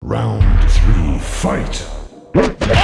Round three, fight!